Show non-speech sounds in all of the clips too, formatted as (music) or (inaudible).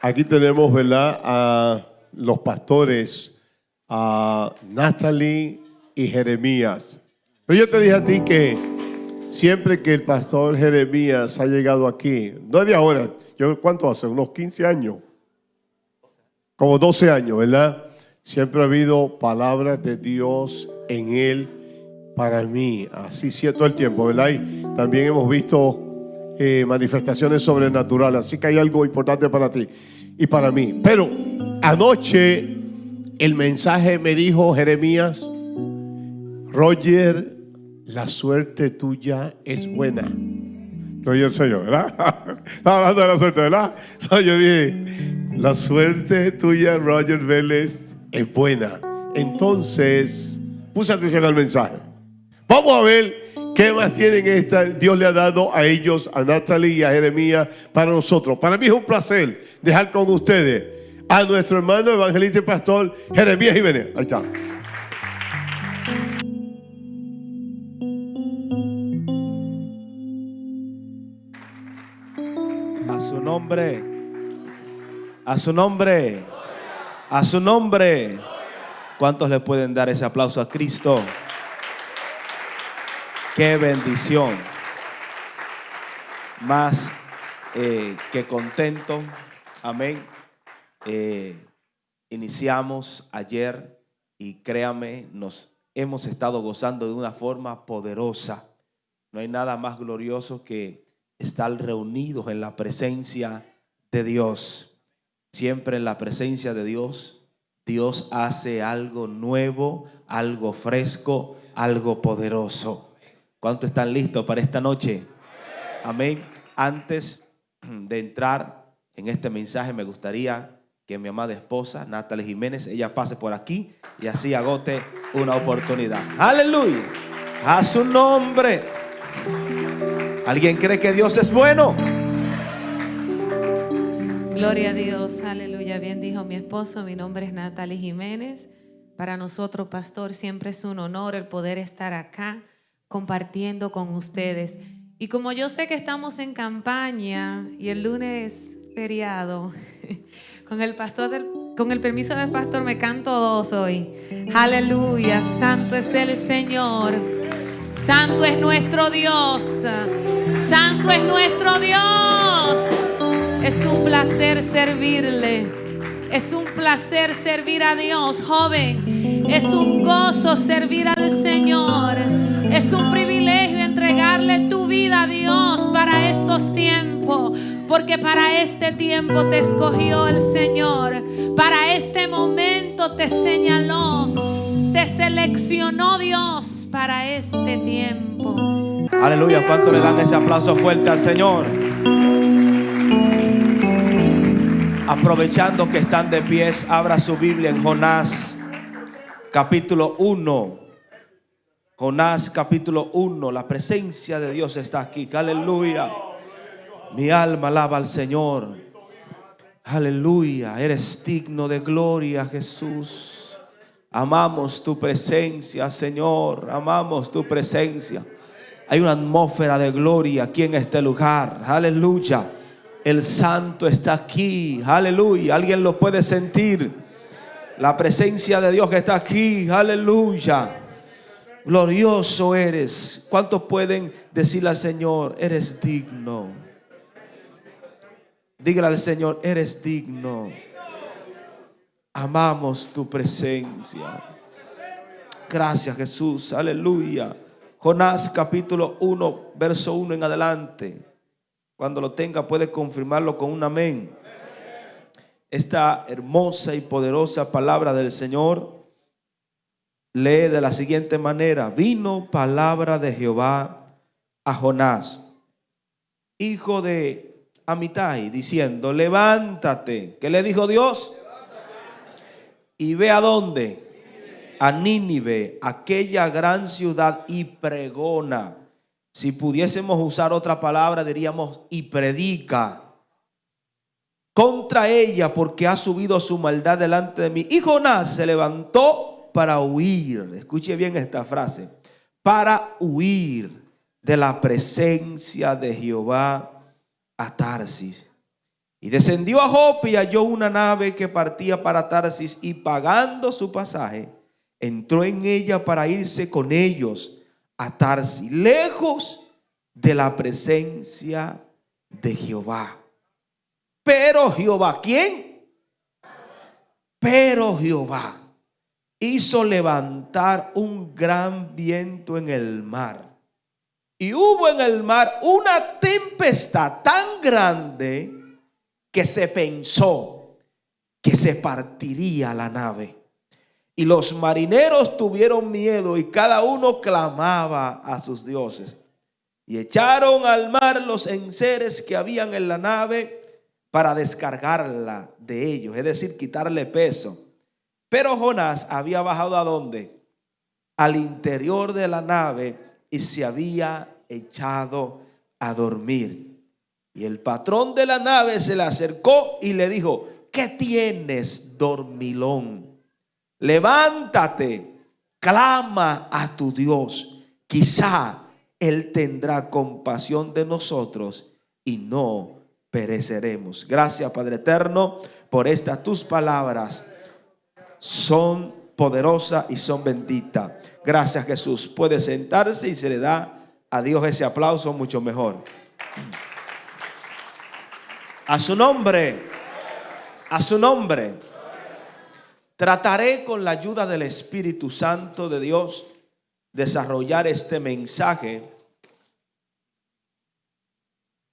Aquí tenemos, ¿verdad?, a los pastores, a Natalie y Jeremías. Pero yo te dije a ti que siempre que el pastor Jeremías ha llegado aquí, no es de ahora, yo cuánto hace, unos 15 años, como 12 años, ¿verdad? Siempre ha habido palabras de Dios en él para mí, así todo el tiempo, ¿verdad? Y también hemos visto eh, manifestaciones sobrenaturales, así que hay algo importante para ti y para mí. Pero anoche el mensaje me dijo Jeremías, Roger, la suerte tuya es buena. Roger soy yo, ¿verdad? (laughs) Estaba hablando de la suerte, ¿verdad? yo dije, la suerte tuya, Roger Vélez, es buena. Entonces, puse atención al mensaje. Vamos a ver qué más tienen esta. Dios le ha dado a ellos, a Natalie y a Jeremías, para nosotros. Para mí es un placer dejar con ustedes a nuestro hermano evangelista y pastor Jeremías Jiménez. Ahí está. A su nombre. A su nombre. A su nombre. ¿Cuántos le pueden dar ese aplauso a Cristo? Qué bendición. Más eh, que contento. Amén. Eh, iniciamos ayer y créame, nos hemos estado gozando de una forma poderosa. No hay nada más glorioso que estar reunidos en la presencia de Dios. Siempre en la presencia de Dios, Dios hace algo nuevo, algo fresco, algo poderoso. ¿Cuántos están listos para esta noche? Amén. Antes (clears throat) de entrar en este mensaje, me gustaría que mi amada esposa, Natalie Jiménez, ella pase por aquí y así agote una oportunidad. Aleluya. A su nombre. ¿Alguien cree que Dios es bueno? Gloria a Dios, aleluya. Bien dijo mi esposo, mi nombre es Natalie Jiménez. Para nosotros, pastor, siempre es un honor el poder estar acá compartiendo con ustedes. Y como yo sé que estamos en campaña y el lunes feriado, (laughs) Con el pastor con el permiso del pastor me canto dos hoy. Aleluya, santo es el Señor. Santo es nuestro Dios. Santo es nuestro Dios. Es un placer servirle. Es un placer servir a Dios, joven. Es un gozo servir al Señor. Es un privilegio entregarle tu vida a Dios para estos tiempos. Porque para este tiempo te escogió el Señor. Para este momento te señaló. Te seleccionó Dios para este tiempo. Aleluya. ¿Cuánto le dan ese aplauso fuerte al Señor? Aprovechando que están de pies, abra su Biblia en Jonás capítulo 1. Jonás capítulo 1. La presencia de Dios está aquí. Aleluya. Mi alma alaba al Señor. Aleluya. Eres digno de gloria, Jesús. Amamos tu presencia, Señor. Amamos tu presencia. Hay una atmósfera de gloria aquí en este lugar. Aleluya. El santo está aquí. Aleluya. Alguien lo puede sentir. La presencia de Dios que está aquí. Aleluya. Glorioso eres. ¿Cuántos pueden decirle al Señor, eres digno? Dígale al Señor, eres digno. Amamos tu presencia. Gracias Jesús, aleluya. Jonás capítulo 1, verso 1 en adelante. Cuando lo tenga puede confirmarlo con un amén. Esta hermosa y poderosa palabra del Señor lee de la siguiente manera. Vino palabra de Jehová a Jonás, hijo de Amitai, diciendo, levántate. ¿Qué le dijo Dios? Y ve a dónde? A Nínive, aquella gran ciudad, y pregona. Si pudiésemos usar otra palabra, diríamos, y predica contra ella, porque ha subido su maldad delante de mí. Y Jonás se levantó para huir. Escuche bien esta frase. Para huir de la presencia de Jehová a Tarsis. Y descendió a Jope y halló una nave que partía para Tarsis y pagando su pasaje, entró en ella para irse con ellos a Tarsis, lejos de la presencia de Jehová. Pero Jehová, ¿quién? Pero Jehová hizo levantar un gran viento en el mar. Y hubo en el mar una tempestad tan grande que se pensó que se partiría la nave. Y los marineros tuvieron miedo y cada uno clamaba a sus dioses. Y echaron al mar los enseres que habían en la nave para descargarla de ellos, es decir, quitarle peso. Pero Jonás había bajado a dónde? Al interior de la nave y se había echado a dormir. Y el patrón de la nave se le acercó y le dijo, ¿qué tienes, dormilón? Levántate, clama a tu Dios. Quizá Él tendrá compasión de nosotros y no pereceremos. Gracias, Padre Eterno, por estas tus palabras. Son poderosas y son benditas. Gracias, Jesús. Puede sentarse y se le da a Dios ese aplauso mucho mejor. A su nombre, a su nombre. Trataré con la ayuda del Espíritu Santo de Dios desarrollar este mensaje.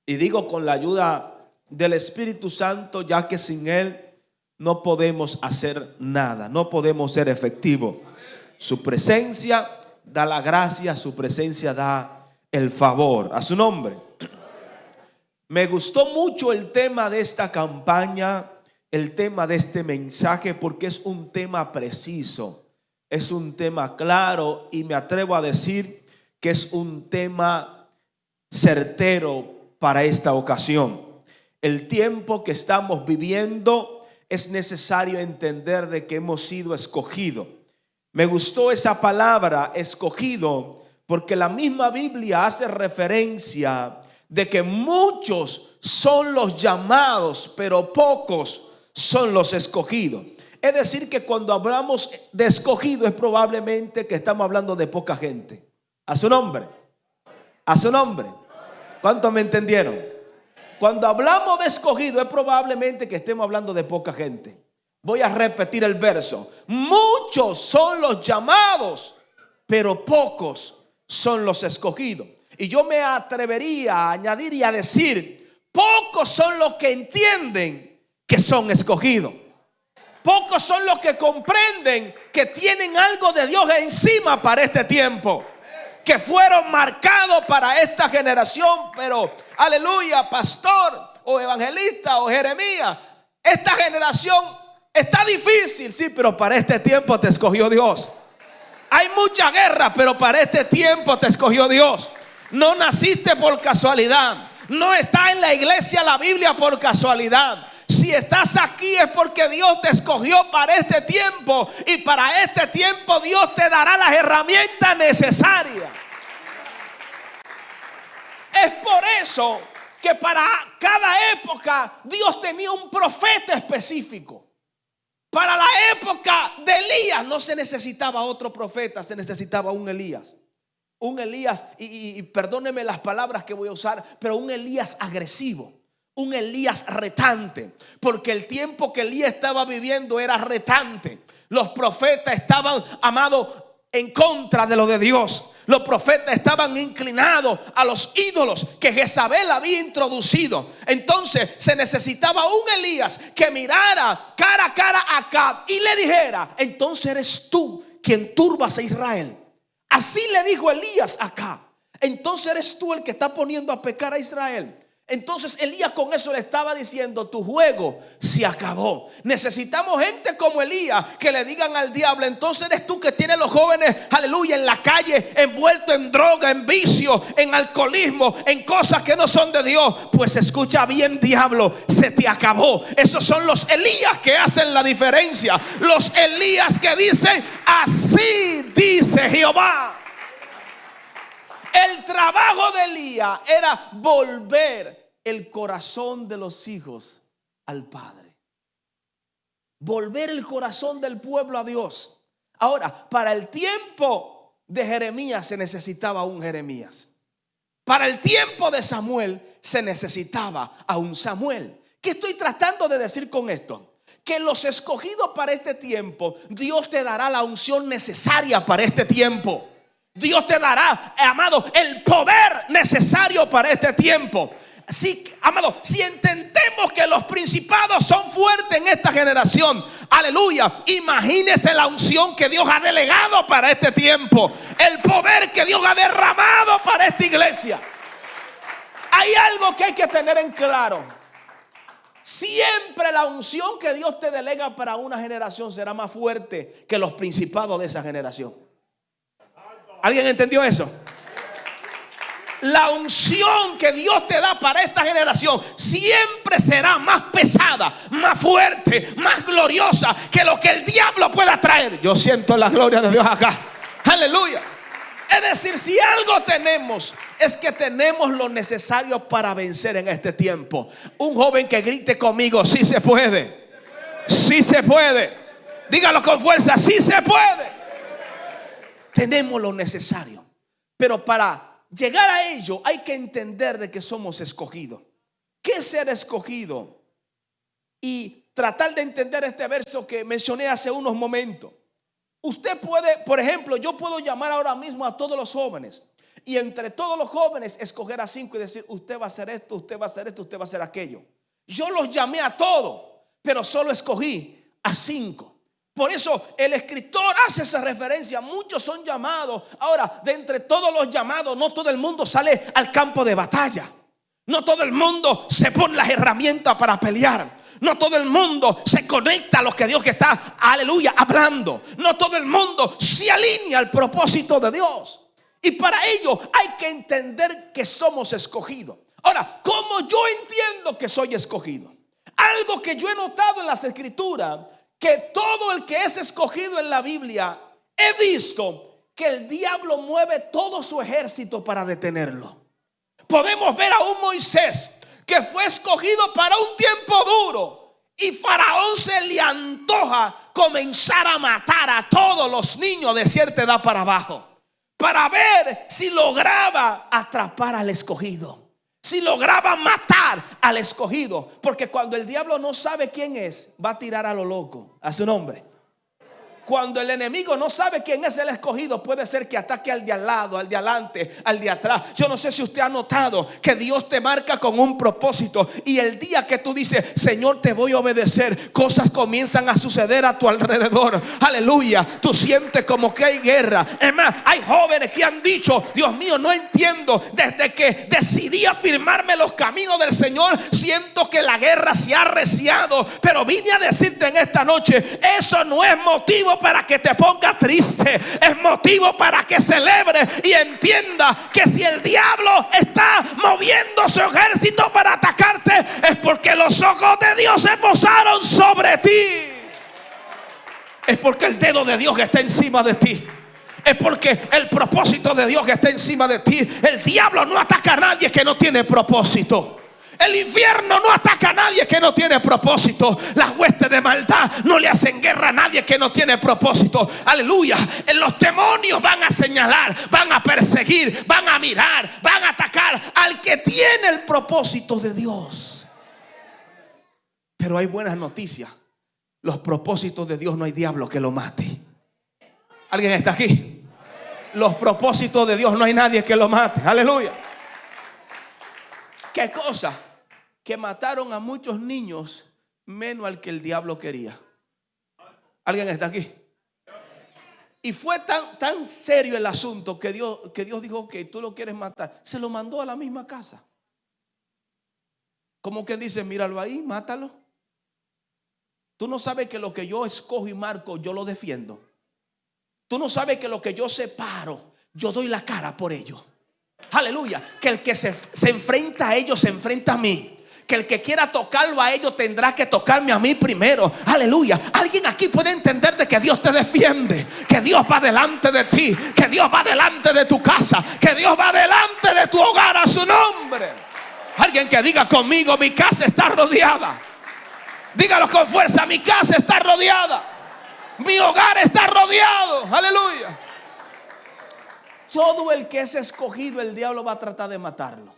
Y digo con la ayuda del Espíritu Santo, ya que sin Él no podemos hacer nada, no podemos ser efectivos. Su presencia da la gracia, su presencia da el favor. A su nombre. Me gustó mucho el tema de esta campaña, el tema de este mensaje, porque es un tema preciso, es un tema claro y me atrevo a decir que es un tema certero para esta ocasión. El tiempo que estamos viviendo es necesario entender de que hemos sido escogidos. Me gustó esa palabra, escogido, porque la misma Biblia hace referencia de que muchos son los llamados, pero pocos son los escogidos. Es decir, que cuando hablamos de escogido es probablemente que estamos hablando de poca gente. A su nombre. A su nombre. ¿Cuántos me entendieron? Cuando hablamos de escogido es probablemente que estemos hablando de poca gente. Voy a repetir el verso. Muchos son los llamados, pero pocos son los escogidos. Y yo me atrevería a añadir y a decir, pocos son los que entienden que son escogidos. Pocos son los que comprenden que tienen algo de Dios encima para este tiempo. Que fueron marcados para esta generación. Pero, aleluya, pastor o evangelista o Jeremías. Esta generación está difícil, sí, pero para este tiempo te escogió Dios. Hay mucha guerra, pero para este tiempo te escogió Dios. No naciste por casualidad. No está en la iglesia la Biblia por casualidad. Si estás aquí es porque Dios te escogió para este tiempo y para este tiempo Dios te dará las herramientas necesarias. Es por eso que para cada época Dios tenía un profeta específico. Para la época de Elías no se necesitaba otro profeta, se necesitaba un Elías. Un Elías, y, perdóneme las palabras que voy a usar, pero un Elías agresivo, un Elías retante, porque el tiempo que Elías estaba viviendo era retante. Los profetas estaban, amados, en contra de lo de Dios. Los profetas estaban inclinados a los ídolos que Jezabel había introducido. Entonces se necesitaba un Elías que mirara cara a cara a Acab y le dijera, entonces eres tú quien turbas a Israel. Así le dijo Elías acá. Entonces eres tú el que está poniendo a pecar a Israel. Entonces Elías con eso le estaba diciendo, tu juego se acabó. Necesitamos gente como Elías que le digan al diablo, entonces eres tú que tienes los jóvenes, aleluya, en la calle, envueltos en droga, en vicio, en alcoholismo, en cosas que no son de Dios. Pues escucha bien, diablo, se te acabó. Esos son los Elías que hacen la diferencia. Los Elías que dicen, así dice Jehová. El trabajo de Elías era volver el corazón de los hijos al Padre. Volver el corazón del pueblo a Dios. Ahora, para el tiempo de Jeremías se necesitaba un Jeremías. Para el tiempo de Samuel se necesitaba a un Samuel. ¿Qué estoy tratando de decir con esto? Que los escogidos para este tiempo, Dios te dará la unción necesaria para este tiempo. Dios te dará, amado, el poder necesario para este tiempo. Si, amado, si entendemos que los principados son fuertes en esta generación, aleluya, imagínese la unción que Dios ha delegado para este tiempo, el poder que Dios ha derramado para esta iglesia. Hay algo que hay que tener en claro. Siempre la unción que Dios te delega para una generación será más fuerte que los principados de esa generación. ¿Alguien entendió eso? la unción que Dios te da para esta generación siempre será más pesada, más fuerte, más gloriosa que lo que el diablo pueda traer. Yo siento la gloria de Dios acá. Aleluya. Es decir, si algo tenemos es que tenemos lo necesario para vencer en este tiempo. Un joven que grite conmigo, sí se puede. Sí se puede. Dígalo con fuerza, sí se puede. Tenemos lo necesario. Pero para llegar a ello hay que entender de que somos escogidos. ¿Qué es ser escogido? Y tratar de entender este verso que mencioné hace unos momentos. Usted puede, por ejemplo, yo puedo llamar ahora mismo a todos los jóvenes y entre todos los jóvenes escoger a cinco y decir, usted va a hacer esto, usted va a hacer esto, usted va a hacer aquello. Yo los llamé a todos, pero solo escogí a cinco. Por eso el escritor hace esa referencia. Muchos son llamados. Ahora, de entre todos los llamados, no todo el mundo sale al campo de batalla. No todo el mundo se pone las herramientas para pelear. No todo el mundo se conecta a lo que Dios está, aleluya, hablando. No todo el mundo se alinea al propósito de Dios. Y para ello hay que entender que somos escogidos. Ahora, ¿cómo yo entiendo que soy escogido? Algo que yo he notado en las escrituras que todo el que es escogido en la Biblia, he visto que el diablo mueve todo su ejército para detenerlo. Podemos ver a un Moisés que fue escogido para un tiempo duro y Faraón se le antoja comenzar a matar a todos los niños de cierta edad para abajo para ver si lograba atrapar al escogido si lograba matar al escogido. Porque cuando el diablo no sabe quién es, va a tirar a lo loco, a su nombre. Cuando el enemigo no sabe quién es el escogido, puede ser que ataque al de al lado, al de adelante, al de atrás. Yo no sé si usted ha notado que Dios te marca con un propósito y el día que tú dices, Señor, te voy a obedecer, cosas comienzan a suceder a tu alrededor. Aleluya. Tú sientes como que hay guerra. Es más, hay jóvenes que han dicho, Dios mío, no entiendo. Desde que decidí afirmarme los caminos del Señor, siento que la guerra se ha arreciado. Pero vine a decirte en esta noche, eso no es motivo para que te ponga triste, es motivo para que celebre y entienda que si el diablo está moviendo su ejército para atacarte, es porque los ojos de Dios se posaron sobre ti. Es porque el dedo de Dios está encima de ti es porque el propósito de Dios está encima de ti. El diablo no ataca a nadie que no tiene propósito. El infierno no ataca a nadie que no tiene propósito. Las huestes de maldad no le hacen guerra a nadie que no tiene propósito. Aleluya. Los demonios van a señalar, van a perseguir, van a mirar, van a atacar al que tiene el propósito de Dios. Pero hay buenas noticias. Los propósitos de Dios no hay diablo que lo mate. ¿Alguien está aquí? Los propósitos de Dios no hay nadie que lo mate. Aleluya. ¿Qué cosa? Que mataron a muchos niños menos al que el diablo quería. ¿Alguien está aquí? Y fue tan, tan serio el asunto que Dios, que Dios dijo que tú lo quieres matar. Se lo mandó a la misma casa. Como que dice, míralo ahí, mátalo. Tú no sabes que lo que yo escojo y marco, yo lo defiendo. Tú no sabes que lo que yo separo, yo doy la cara por ello. Aleluya. Que el que se, enfrenta a ellos se enfrenta a mí que el que quiera tocarlo a ellos tendrá que tocarme a mí primero. Aleluya. Alguien aquí puede entender de que Dios te defiende, que Dios va delante de ti, que Dios va delante de tu casa, que Dios va delante de tu hogar a su nombre. Alguien que diga conmigo, mi casa está rodeada Dígalo con fuerza, mi casa está rodeada. Mi hogar está rodeado. Aleluya. Todo el que es escogido, el diablo va a tratar de matarlo.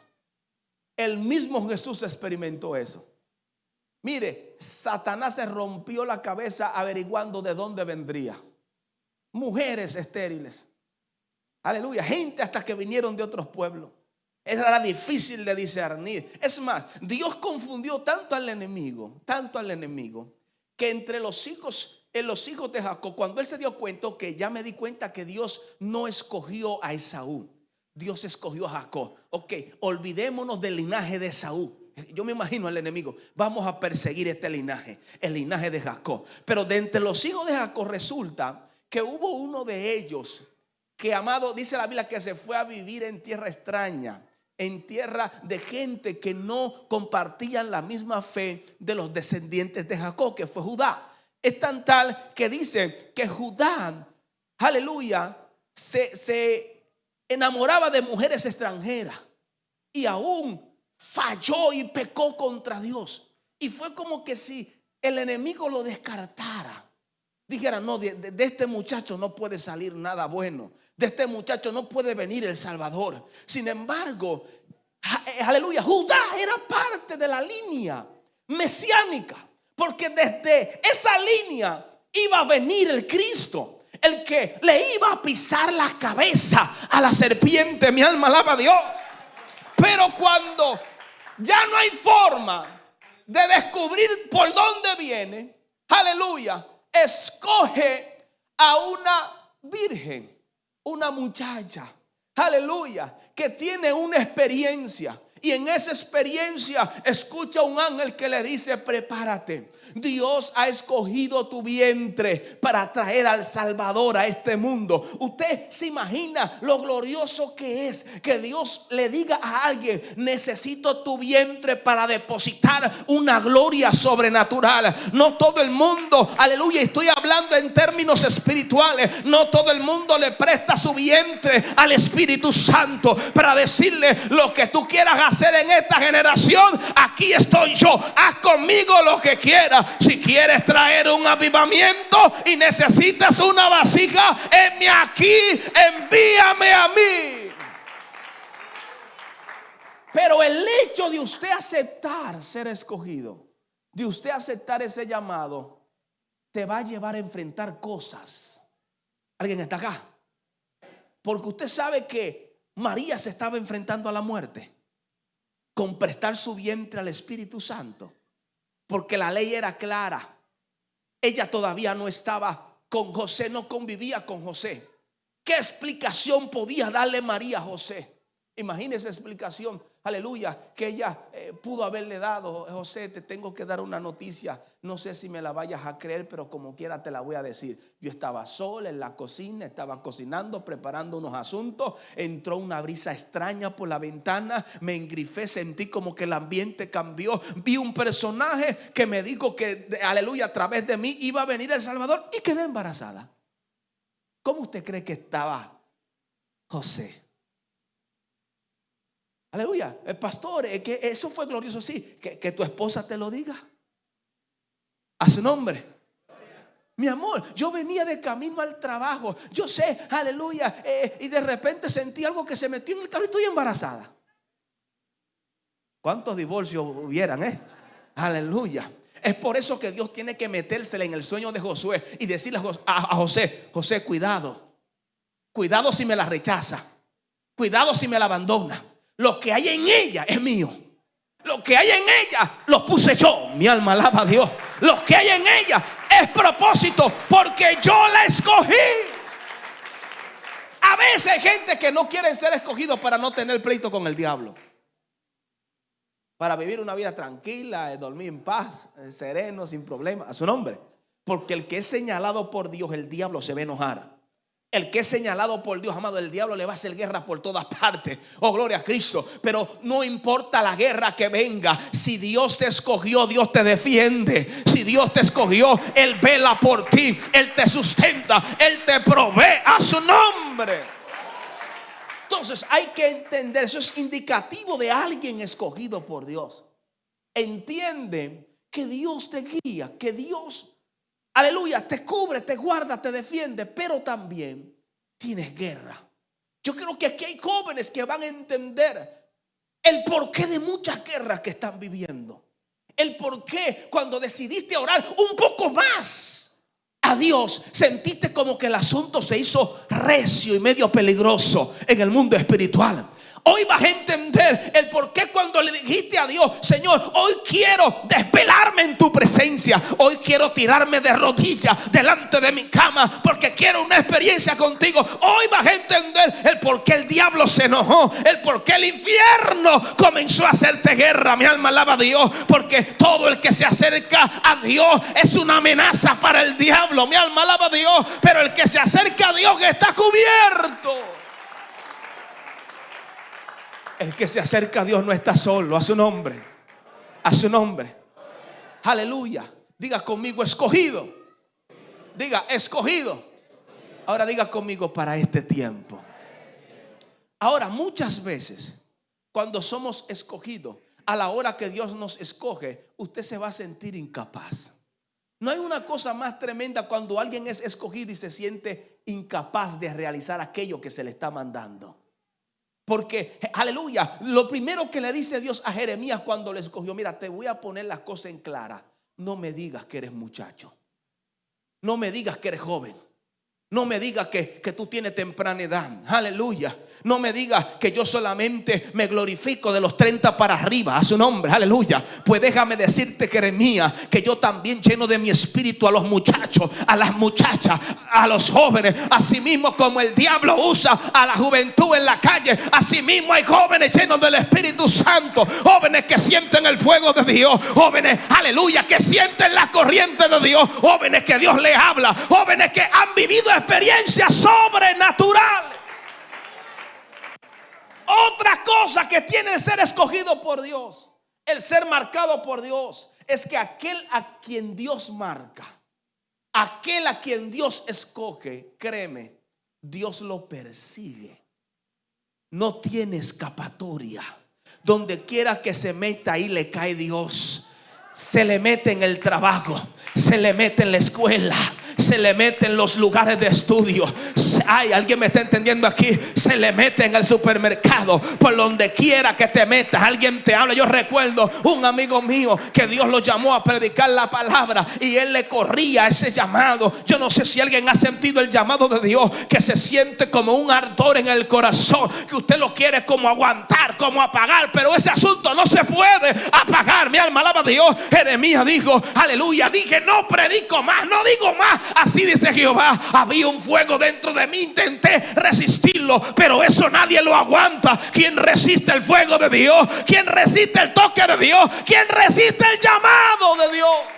El mismo Jesús experimentó eso. Mire, Satanás se rompió la cabeza averiguando de dónde vendría. Mujeres estériles. Aleluya. Gente hasta que vinieron de otros pueblos. Era difícil de discernir. Es más, Dios confundió tanto al enemigo, tanto al enemigo, que entre los hijos, en los hijos de Jacob, cuando él se dio cuenta que ya me di cuenta que Dios no escogió a Esaú, Dios escogió a Jacob. Ok, olvidémonos del linaje de Esaú. Yo me imagino al enemigo, vamos a perseguir este linaje, el linaje de Jacob. Pero de entre los hijos de Jacob resulta que hubo uno de ellos que, amado, dice la Biblia que se fue a vivir en tierra extraña en tierra de gente que no compartían la misma fe de los descendientes de Jacob, que fue Judá. Es tan tal que dice que Judá, aleluya, se, se enamoraba de mujeres extranjeras y aún falló y pecó contra Dios. Y fue como que si el enemigo lo descartara. Dijera, no, de, de, este muchacho no puede salir nada bueno. De este muchacho no puede venir el Salvador. Sin embargo, eh, aleluya, Judá era parte de la línea mesiánica. Porque desde esa línea iba a venir el Cristo. El que le iba a pisar la cabeza a la serpiente. Mi alma alaba a Dios. Pero cuando ya no hay forma de descubrir por dónde viene, aleluya, escoge a una virgen, una muchacha, aleluya, que tiene una experiencia. Y en esa experiencia escucha un ángel que le dice, prepárate. Dios ha escogido tu vientre para traer al Salvador a este mundo. Usted se imagina lo glorioso que es que Dios le diga a alguien, necesito tu vientre para depositar una gloria sobrenatural. No todo el mundo, aleluya, estoy hablando en términos espirituales, no todo el mundo le presta su vientre al Espíritu Santo para decirle lo que tú quieras hacer en esta generación. Aquí estoy yo, haz conmigo lo que quieras. Si quieres traer un avivamiento y necesitas una vasija, envíame aquí, envíame a mí. Pero el hecho de usted aceptar ser escogido, de usted aceptar ese llamado, te va a llevar a enfrentar cosas. ¿Alguien está acá? Porque usted sabe que María se estaba enfrentando a la muerte con prestar su vientre al Espíritu Santo porque la ley era clara. Ella todavía no estaba con José, no convivía con José. ¿Qué explicación podía darle María a José? Imagínese explicación aleluya, que ella eh, pudo haberle dado, José, te tengo que dar una noticia, no sé si me la vayas a creer, pero como quiera te la voy a decir. Yo estaba sola en la cocina, estaba cocinando, preparando unos asuntos, entró una brisa extraña por la ventana, me engrifé, sentí como que el ambiente cambió, vi un personaje que me dijo que, aleluya, a través de mí iba a venir el Salvador y quedé embarazada. ¿Cómo usted cree que estaba José? Aleluya. El pastor, que eso fue glorioso, sí. Que, tu esposa te lo diga. A su nombre. Mi amor, yo venía de camino al trabajo. Yo sé, aleluya. Eh, y de repente sentí algo que se metió en el carro y estoy embarazada. ¿Cuántos divorcios hubieran, eh? Aleluya. Es por eso que Dios tiene que metérsele en el sueño de Josué y decirle a José, José, cuidado. Cuidado si me la rechaza. Cuidado si me la abandona. Lo que hay en ella es mío. Lo que hay en ella lo puse yo. Mi alma alaba a Dios. Lo que hay en ella es propósito porque yo la escogí. A veces hay gente que no quiere ser escogido para no tener pleito con el diablo. Para vivir una vida tranquila, dormir en paz, sereno, sin problema. A su nombre. Porque el que es señalado por Dios, el diablo se a enojar. El que es señalado por Dios, amado, el diablo le va a hacer guerra por todas partes. Oh, gloria a Cristo. Pero no importa la guerra que venga. Si Dios te escogió, Dios te defiende. Si Dios te escogió, Él vela por ti. Él te sustenta. Él te provee a su nombre. Entonces hay que entender, eso es indicativo de alguien escogido por Dios. Entiende que Dios te guía, que Dios, aleluya, te cubre, te guarda, te defiende, pero también tienes guerra. Yo creo que aquí hay jóvenes que van a entender el porqué de muchas guerras que están viviendo. El porqué cuando decidiste orar un poco más a Dios, sentiste como que el asunto se hizo recio y medio peligroso en el mundo espiritual. Hoy vas a entender el por qué cuando le dijiste a Dios, Señor, hoy quiero desvelarme en tu presencia. Hoy quiero tirarme de rodillas delante de mi cama porque quiero una experiencia contigo. Hoy vas a entender el por qué el diablo se enojó, el por qué el infierno comenzó a hacerte guerra. Mi alma alaba a Dios porque todo el que se acerca a Dios es una amenaza para el diablo. Mi alma alaba a Dios, pero el que se acerca a Dios está cubierto. El que se acerca a Dios no está solo, a su nombre. A su nombre. Aleluya. Diga conmigo escogido. Diga escogido. Ahora diga conmigo para este tiempo. Ahora muchas veces cuando somos escogidos, a la hora que Dios nos escoge, usted se va a sentir incapaz. No hay una cosa más tremenda cuando alguien es escogido y se siente incapaz de realizar aquello que se le está mandando. Porque, aleluya, lo primero que le dice Dios a Jeremías cuando le escogió, mira, te voy a poner las cosas en clara. No me digas que eres muchacho. No me digas que eres joven. No me digas que, que tú tienes temprana edad. Aleluya. No me digas que yo solamente me glorifico de los 30 para arriba a su nombre, aleluya. Pues déjame decirte, Jeremías, que yo también lleno de mi espíritu a los muchachos, a las muchachas, a los jóvenes. Asimismo como el diablo usa a la juventud en la calle, asimismo hay jóvenes llenos del Espíritu Santo, jóvenes que sienten el fuego de Dios, jóvenes, aleluya, que sienten la corriente de Dios, jóvenes que Dios les habla, jóvenes que han vivido experiencias sobrenaturales. Otra cosa que tiene el ser escogido por Dios, el ser marcado por Dios, es que aquel a quien Dios marca, aquel a quien Dios escoge, créeme, Dios lo persigue. No tiene escapatoria. Donde quiera que se meta, ahí le cae Dios. Se le mete en el trabajo, se le mete en la escuela, se le mete en los lugares de estudio. Ay, alguien me está entendiendo aquí. Se le mete en el supermercado, por donde quiera que te metas. Alguien te habla. Yo recuerdo un amigo mío que Dios lo llamó a predicar la palabra y él le corría ese llamado. Yo no sé si alguien ha sentido el llamado de Dios que se siente como un ardor en el corazón, que usted lo quiere como aguantar, como apagar, pero ese asunto no se puede apagar. Mi alma alaba a Dios. Jeremías dijo, aleluya, dije, no predico más, no digo más. Así dice Jehová, había un fuego dentro de mí, intenté resistirlo, pero eso nadie lo aguanta. ¿Quién resiste el fuego de Dios? ¿Quién resiste el toque de Dios? ¿Quién resiste el llamado de Dios?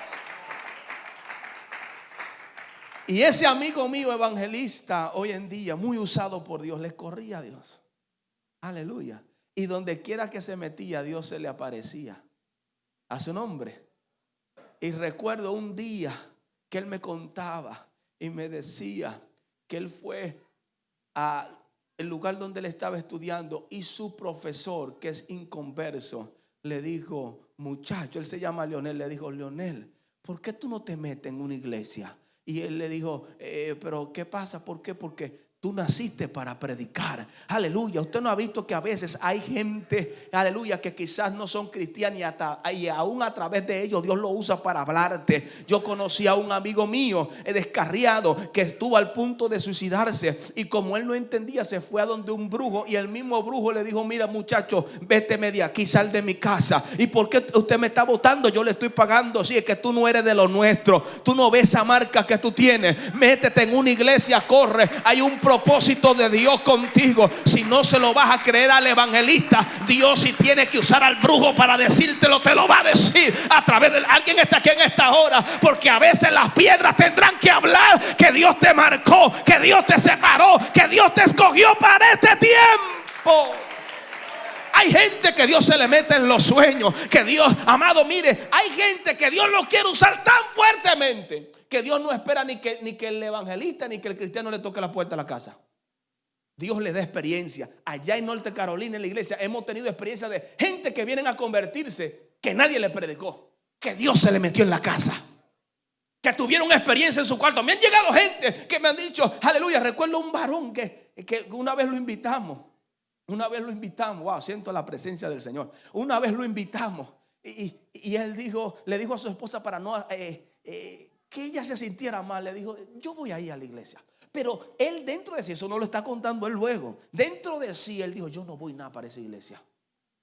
Y ese amigo mío evangelista hoy en día, muy usado por Dios, le corría a Dios. Aleluya. Y donde quiera que se metía, Dios se le aparecía. A su nombre. Y recuerdo un día que él me contaba y me decía que él fue a el lugar donde él estaba estudiando y su profesor, que es inconverso, le dijo, muchacho, él se llama Leonel, le dijo, Leonel, ¿por qué tú no te metes en una iglesia? Y él le dijo, eh, pero ¿qué pasa? ¿Por qué? Porque Tú naciste para predicar. Aleluya. Usted no ha visto que a veces hay gente, aleluya, que quizás no son cristianos y, y, aún a través de ellos Dios lo usa para hablarte. Yo conocí a un amigo mío, eh, descarriado, que estuvo al punto de suicidarse. Y como él no entendía, se fue a donde un brujo. Y el mismo brujo le dijo: Mira, muchacho, vete de aquí, sal de mi casa. ¿Y por qué usted me está votando? Yo le estoy pagando. Si es que tú no eres de lo nuestro, tú no ves esa marca que tú tienes. Métete en una iglesia, corre. Hay un propósito de Dios contigo. Si no se lo vas a creer al evangelista, Dios si tiene que usar al brujo para decírtelo, te lo va a decir a través de alguien está aquí en esta hora. Porque a veces las piedras tendrán que hablar que Dios te marcó, que Dios te separó, que Dios te escogió para este tiempo. Hay gente que Dios se le mete en los sueños. Que Dios, amado, mire, hay gente que Dios lo quiere usar tan fuertemente que Dios no espera ni que, ni que el evangelista ni que el cristiano le toque la puerta a la casa. Dios le da experiencia. Allá en Norte Carolina, en la iglesia, hemos tenido experiencia de gente que vienen a convertirse que nadie le predicó. que Dios se le metió en la casa. Que tuvieron experiencia en su cuarto. Me han llegado gente que me han dicho, aleluya, recuerdo un varón que, que una vez lo invitamos. Una vez lo invitamos, wow, siento la presencia del Señor. Una vez lo invitamos y, él dijo, le dijo a su esposa para no, eh, eh, que ella se sintiera mal, le dijo, yo voy a ir a la iglesia. Pero él dentro de sí, eso no lo está contando él luego, dentro de sí, él dijo, yo no voy nada para esa iglesia.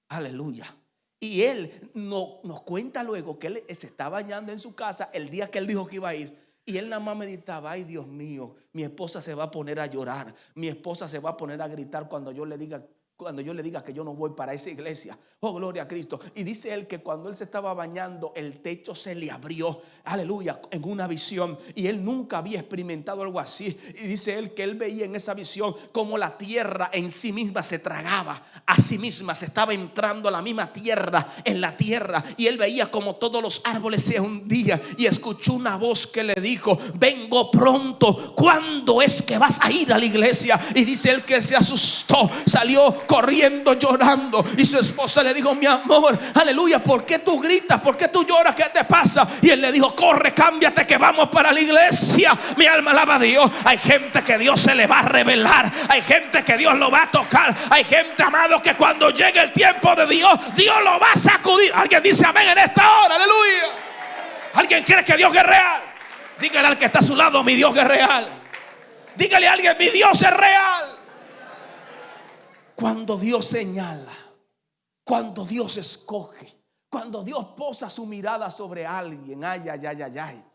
Aleluya. Y él no, nos cuenta luego que él se está bañando en su casa el día que él dijo que iba a ir. Y él nada más meditaba, ay Dios mío, mi esposa se va a poner a llorar, mi esposa se va a poner a gritar cuando yo le diga cuando yo le diga que yo no voy para esa iglesia. Oh, gloria a Cristo. Y dice él que cuando él se estaba bañando, el techo se le abrió. Aleluya, en una visión. Y él nunca había experimentado algo así. Y dice él que él veía en esa visión como la tierra en sí misma se tragaba. A sí misma se estaba entrando la misma tierra en la tierra. Y él veía como todos los árboles se hundían. Y escuchó una voz que le dijo, vengo pronto. ¿Cuándo es que vas a ir a la iglesia? Y dice él que se asustó. Salió corriendo, llorando. Y su esposa le dijo, mi amor, aleluya, ¿por qué tú gritas? ¿Por qué tú lloras? ¿Qué te pasa? Y él le dijo, corre, cámbiate que vamos para la iglesia. Mi alma alaba a Dios. Hay gente que Dios se le va a revelar. Hay gente que Dios lo va a tocar. Hay gente, amado, que cuando llegue el tiempo de Dios, Dios lo va a sacudir. Alguien dice amén en esta hora, aleluya. ¿Alguien cree que Dios es real? Dígale al que está a su lado, mi Dios es real. Dígale a alguien, mi Dios es real. Cuando Dios señala, cuando Dios escoge, cuando Dios posa su mirada sobre alguien, ay, ay, ay, ay, ay,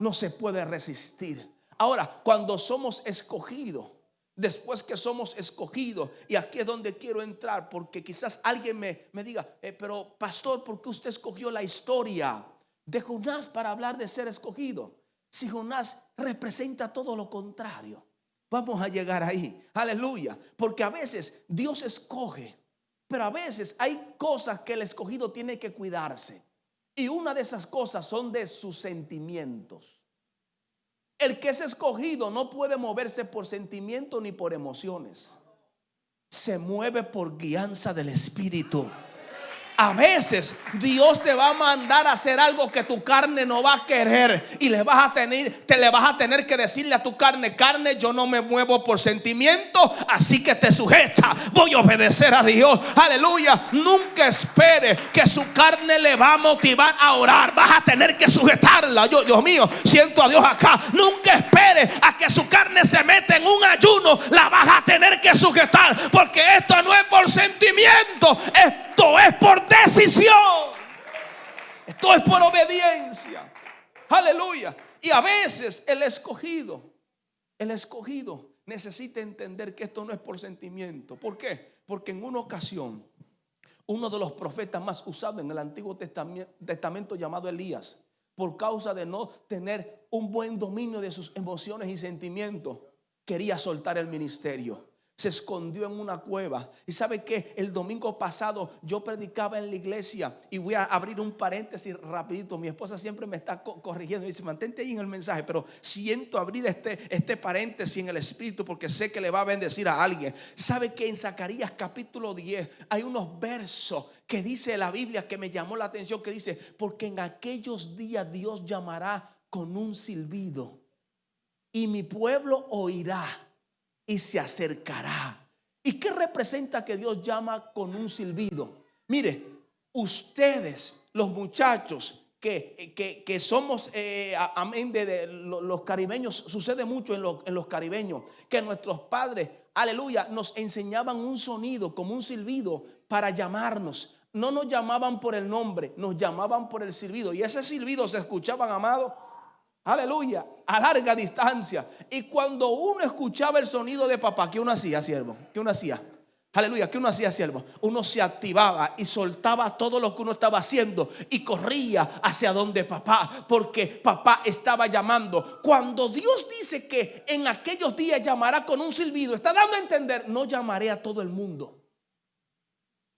no se puede resistir. Ahora, cuando somos escogidos, después que somos escogidos, y aquí es donde quiero entrar, porque quizás alguien me, me diga, eh, pero pastor, ¿por qué usted escogió la historia de Jonás para hablar de ser escogido? Si Jonás representa todo lo contrario. Vamos a llegar ahí. Aleluya. Porque a veces Dios escoge, pero a veces hay cosas que el escogido tiene que cuidarse. Y una de esas cosas son de sus sentimientos. El que es escogido no puede moverse por sentimiento ni por emociones. Se mueve por guianza del Espíritu. A veces Dios te va a mandar a hacer algo que tu carne no va a querer y le vas a tener, te le vas a tener que decirle a tu carne, carne, yo no me muevo por sentimiento, así que te sujeta. Voy a obedecer a Dios. Aleluya. Nunca espere que su carne le va a motivar a orar. Vas a tener que sujetarla. Yo, Dios mío, siento a Dios acá. Nunca espere a que su carne se meta en un ayuno. La vas a tener que sujetar porque esto no es por sentimiento, es esto es por decisión. Esto es por obediencia. Aleluya. Y a veces el escogido, el escogido necesita entender que esto no es por sentimiento. ¿Por qué? Porque en una ocasión, uno de los profetas más usados en el Antiguo Testamento, llamado Elías, por causa de no tener un buen dominio de sus emociones y sentimientos, quería soltar el ministerio se escondió en una cueva. Y sabe que el domingo pasado yo predicaba en la iglesia y voy a abrir un paréntesis rapidito. Mi esposa siempre me está corrigiendo y dice, mantente ahí en el mensaje, pero siento abrir este, este paréntesis en el espíritu porque sé que le va a bendecir a alguien. Sabe que en Zacarías capítulo 10 hay unos versos que dice la Biblia que me llamó la atención, que dice, porque en aquellos días Dios llamará con un silbido y mi pueblo oirá y se acercará. ¿Y qué representa que Dios llama con un silbido? Mire, ustedes, los muchachos que, que, somos, eh, amén, de, los caribeños, sucede mucho en, en los caribeños, que nuestros padres, aleluya, nos enseñaban un sonido como un silbido para llamarnos. No nos llamaban por el nombre, nos llamaban por el silbido. Y ese silbido se escuchaban, amado, Aleluya, a larga distancia. Y cuando uno escuchaba el sonido de papá, ¿qué uno hacía, siervo? ¿Qué uno hacía? Aleluya, ¿qué uno hacía, siervo? Uno se activaba y soltaba todo lo que uno estaba haciendo y corría hacia donde papá, porque papá estaba llamando. Cuando Dios dice que en aquellos días llamará con un silbido, está dando a entender, no llamaré a todo el mundo,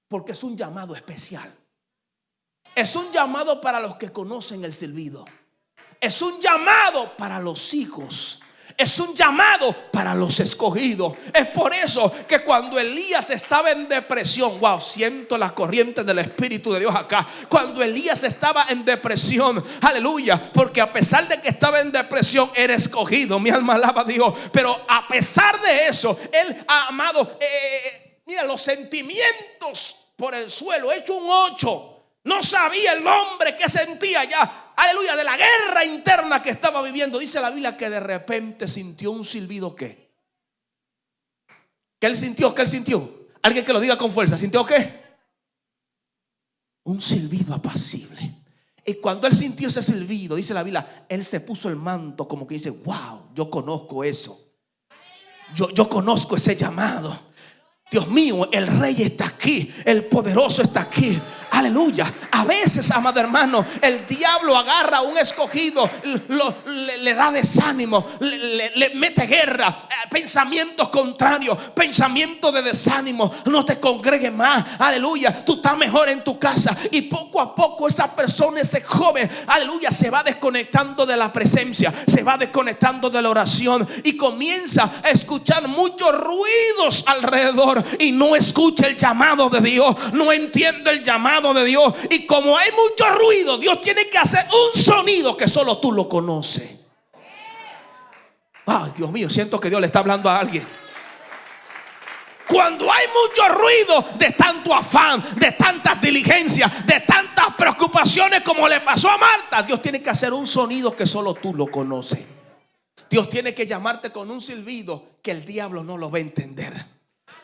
porque es un llamado especial. Es un llamado para los que conocen el silbido. Es un llamado para los hijos. Es un llamado para los escogidos. Es por eso que cuando Elías estaba en depresión, wow, siento la corriente del Espíritu de Dios acá. Cuando Elías estaba en depresión, aleluya, porque a pesar de que estaba en depresión, era escogido. Mi alma alaba a Dios. Pero a pesar de eso, él ha amado, eh, eh, eh, mira, los sentimientos por el suelo, hecho un ocho. No sabía el hombre que sentía ya, aleluya, de la guerra interna que estaba viviendo. Dice la Biblia que de repente sintió un silbido que. ¿Qué él sintió? ¿Qué él sintió? Alguien que lo diga con fuerza. ¿Sintió qué? Un silbido apacible. Y cuando él sintió ese silbido, dice la Biblia, él se puso el manto como que dice, wow, yo conozco eso. Yo, yo conozco ese llamado. Dios mío, el rey está aquí, el poderoso está aquí. Aleluya. A veces, amado hermano, el diablo agarra a un escogido, le, da desánimo, le, mete guerra, eh, pensamientos contrarios, pensamientos de desánimo. No te congregues más. Aleluya. Tú estás mejor en tu casa. Y poco a poco esa persona, ese joven, aleluya, se va desconectando de la presencia, se va desconectando de la oración y comienza a escuchar muchos ruidos alrededor y no escucha el llamado de Dios, no entiende el llamado de Dios. Y como hay mucho ruido, Dios tiene que hacer un sonido que solo tú lo conoces. Ay, Dios mío, siento que Dios le está hablando a alguien. Cuando hay mucho ruido de tanto afán, de tantas diligencias, de tantas preocupaciones como le pasó a Marta, Dios tiene que hacer un sonido que solo tú lo conoces. Dios tiene que llamarte con un silbido que el diablo no lo va a entender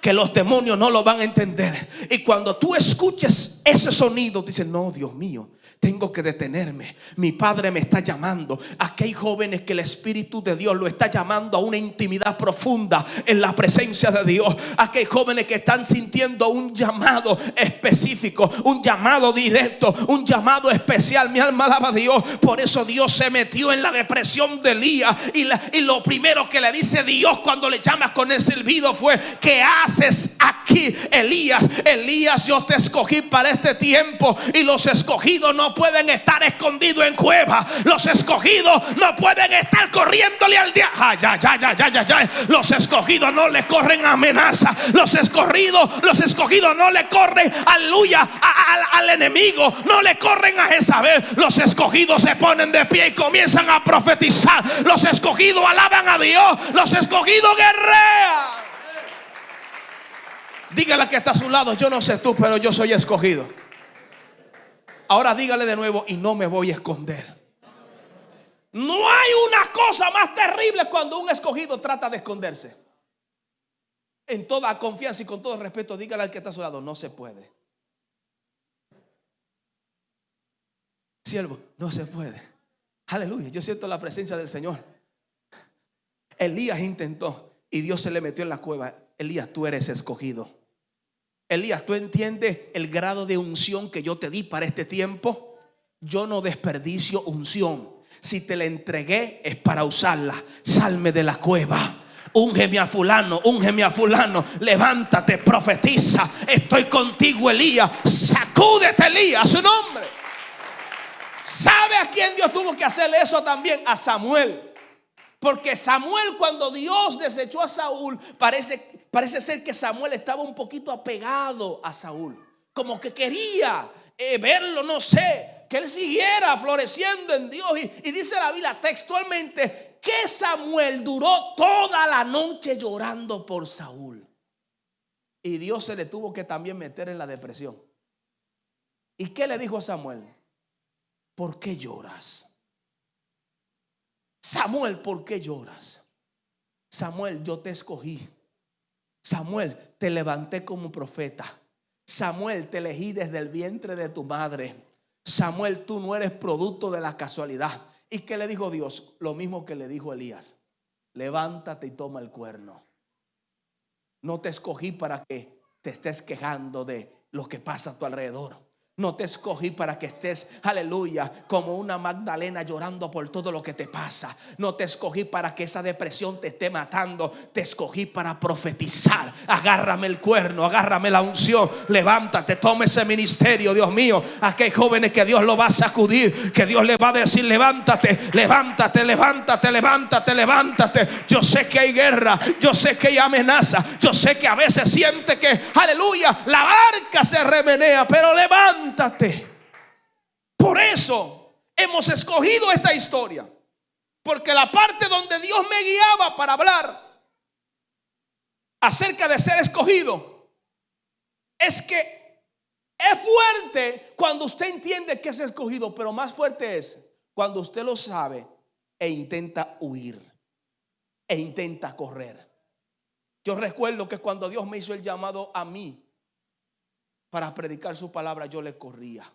que los demonios no lo van a entender. Y cuando tú escuches ese sonido, dices, no, Dios mío, tengo que detenerme. Mi padre me está llamando. Aquí hay jóvenes que el Espíritu de Dios lo está llamando a una intimidad profunda en la presencia de Dios. Aquí hay jóvenes que están sintiendo un llamado específico, un llamado directo, un llamado especial. Mi alma alaba a Dios. Por eso Dios se metió en la depresión de Elías. Y, lo primero que le dice Dios cuando le llamas con el silbido fue, ¿qué haces aquí, Elías? Elías, yo te escogí para este tiempo y los escogidos no pueden estar escondidos en cuevas. Los escogidos no pueden estar corriéndole al día. ya, ya, ya, ya, ya, Los escogidos no le corren amenaza. Los escogidos, los escogidos no le corren, aleluya, al enemigo. No le corren a Jezabel. Los escogidos se ponen de pie y comienzan a profetizar. Los escogidos alaban a Dios. Los escogidos guerrean. Dígale que está a su lado. Yo no sé tú, pero yo soy escogido. Ahora dígale de nuevo y no me voy a esconder. No hay una cosa más terrible cuando un escogido trata de esconderse. En toda confianza y con todo respeto, dígale al que está a su lado, no se puede. Siervo, no se puede. Aleluya, yo siento la presencia del Señor. Elías intentó y Dios se le metió en la cueva. Elías, tú eres escogido. Elías, ¿tú entiendes el grado de unción que yo te di para este tiempo? Yo no desperdicio unción. Si te la entregué es para usarla. Salme de la cueva. Úngeme a fulano, úngeme a fulano. Levántate, profetiza. Estoy contigo, Elías. Sacúdete, Elías, su nombre. ¿Sabe a quién Dios tuvo que hacerle eso también? A Samuel. Porque Samuel cuando Dios desechó a Saúl, parece, parece ser que Samuel estaba un poquito apegado a Saúl. Como que quería eh, verlo, no sé, que él siguiera floreciendo en Dios. Y, y dice la Biblia textualmente que Samuel duró toda la noche llorando por Saúl. Y Dios se le tuvo que también meter en la depresión. ¿Y qué le dijo a Samuel? ¿Por qué lloras? Samuel, ¿por qué lloras? Samuel, yo te escogí. Samuel, te levanté como profeta. Samuel, te elegí desde el vientre de tu madre. Samuel, tú no eres producto de la casualidad. ¿Y qué le dijo Dios? Lo mismo que le dijo Elías. Levántate y toma el cuerno. No te escogí para que te estés quejando de lo que pasa a tu alrededor. No te escogí para que estés, aleluya, como una Magdalena llorando por todo lo que te pasa. No te escogí para que esa depresión te esté matando. Te escogí para profetizar. Agárrame el cuerno, agárrame la unción. Levántate, tome ese ministerio, Dios mío. Aquí hay jóvenes que Dios lo va a sacudir, que Dios le va a decir, levántate, levántate, levántate, levántate, levántate. Yo sé que hay guerra, yo sé que hay amenaza, yo sé que a veces siente que, aleluya, la barca se remenea, pero levántate por eso hemos escogido esta historia. Porque la parte donde Dios me guiaba para hablar acerca de ser escogido es que es fuerte cuando usted entiende que es escogido, pero más fuerte es cuando usted lo sabe e intenta huir e intenta correr. Yo recuerdo que cuando Dios me hizo el llamado a mí para predicar su palabra, yo le corría.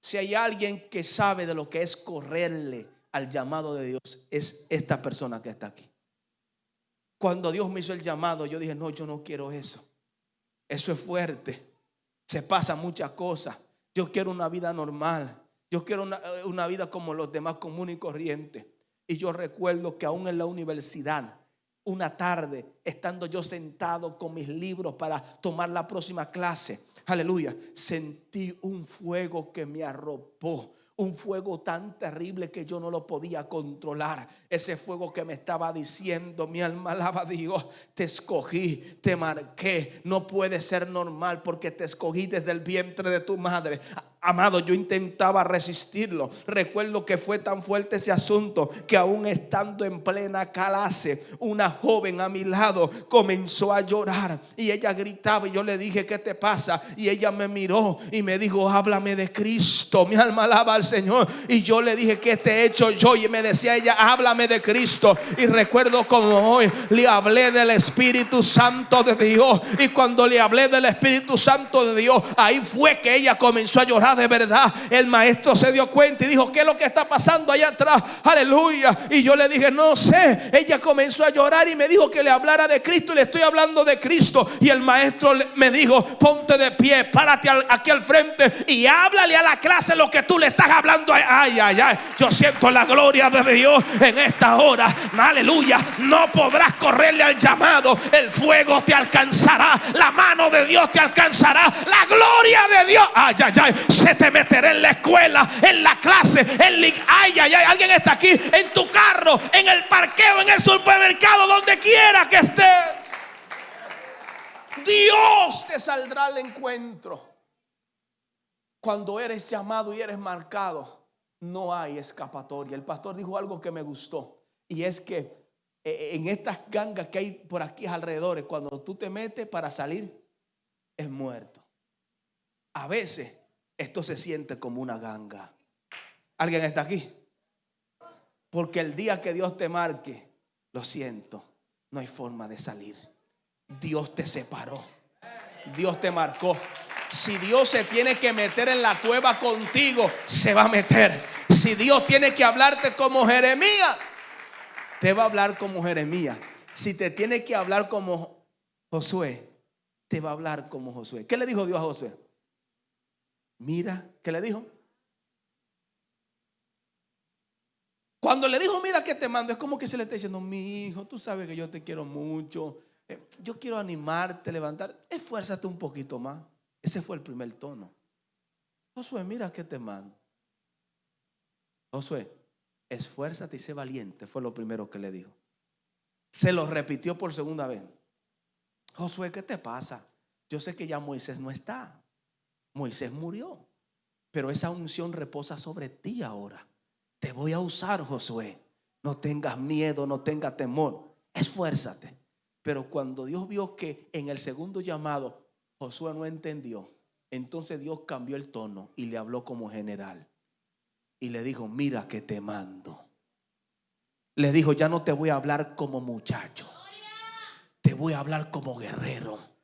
Si hay alguien que sabe de lo que es correrle al llamado de Dios, es esta persona que está aquí. Cuando Dios me hizo el llamado, yo dije, no, yo no quiero eso. Eso es fuerte. Se pasa muchas cosas. Yo quiero una vida normal. Yo quiero una, una vida como los demás comunes y corrientes. Y yo recuerdo que aún en la universidad, una tarde, estando yo sentado con mis libros para tomar la próxima clase, aleluya, sentí un fuego que me arropó un fuego tan terrible que yo no lo podía controlar. Ese fuego que me estaba diciendo, mi alma alaba a Dios, te escogí, te marqué. No puede ser normal porque te escogí desde el vientre de tu madre. Amado, yo intentaba resistirlo. Recuerdo que fue tan fuerte ese asunto que aún estando en plena clase, una joven a mi lado comenzó a llorar y ella gritaba y yo le dije, ¿qué te pasa? Y ella me miró y me dijo, háblame de Cristo. Mi alma alaba al Señor. Y yo le dije, ¿qué te he hecho yo? Y me decía ella, háblame de Cristo. Y recuerdo como hoy le hablé del Espíritu Santo de Dios. Y cuando le hablé del Espíritu Santo de Dios, ahí fue que ella comenzó a llorar de verdad. El maestro se dio cuenta y dijo, ¿qué es lo que está pasando allá atrás? Aleluya. Y yo le dije, no sé. Ella comenzó a llorar y me dijo que le hablara de Cristo y le estoy hablando de Cristo. Y el maestro me dijo, ponte de pie, párate aquí al frente y háblale a la clase lo que tú le estás hablando. Ay, ay, ay. Yo siento la gloria de Dios en esta hora. Aleluya. No podrás correrle al llamado. El fuego te alcanzará. La mano de Dios te alcanzará. La gloria de Dios. Ay, ay, ay se te meterá en la escuela, en la clase, en la... Ay, ay, ay, alguien está aquí, en tu carro, en el parqueo, en el supermercado, donde quiera que estés. Dios te saldrá al encuentro. Cuando eres llamado y eres marcado, no hay escapatoria. El pastor dijo algo que me gustó y es que eh, en estas gangas que hay por aquí alrededor, cuando tú te metes para salir, es muerto. A veces esto se siente como una ganga. ¿Alguien está aquí? Porque el día que Dios te marque, lo siento, no hay forma de salir. Dios te separó. Dios te marcó. Si Dios se tiene que meter en la cueva contigo, se va a meter. Si Dios tiene que hablarte como Jeremías, te va a hablar como Jeremías. Si te tiene que hablar como Josué, te va a hablar como Josué. ¿Qué le dijo Dios a Josué? Mira, ¿qué le dijo? Cuando le dijo, mira que te mando, es como que se le está diciendo, mi hijo, tú sabes que yo te quiero mucho, eh, yo quiero animarte, levantar, esfuérzate un poquito más. Ese fue el primer tono. Josué, mira que te mando. Josué, esfuérzate y sé valiente, fue lo primero que le dijo. Se lo repitió por segunda vez. Josué, ¿qué te pasa? Yo sé que ya Moisés no está. Moisés murió, pero esa unción reposa sobre ti ahora. Te voy a usar, Josué. No tengas miedo, no tengas temor. Esfuérzate. Pero cuando Dios vio que en el segundo llamado Josué no entendió, entonces Dios cambió el tono y le habló como general. Y le dijo, mira que te mando. Le dijo, ya no te voy a hablar como muchacho. Te voy a hablar como guerrero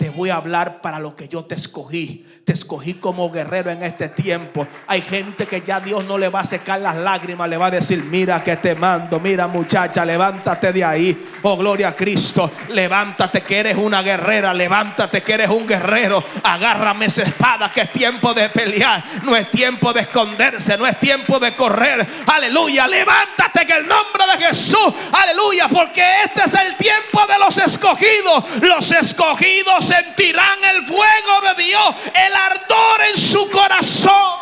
te voy a hablar para lo que yo te escogí. Te escogí como guerrero en este tiempo. Hay gente que ya Dios no le va a secar las lágrimas, le va a decir, mira que te mando, mira muchacha, levántate de ahí. Oh, gloria a Cristo. Levántate que eres una guerrera, levántate que eres un guerrero. Agárrame esa espada que es tiempo de pelear. No es tiempo de esconderse, no es tiempo de correr. Aleluya, levántate que el nombre de Jesús. Aleluya, porque este es el tiempo de los escogidos. Los escogidos sentirán el fuego de Dios, el ardor en su corazón.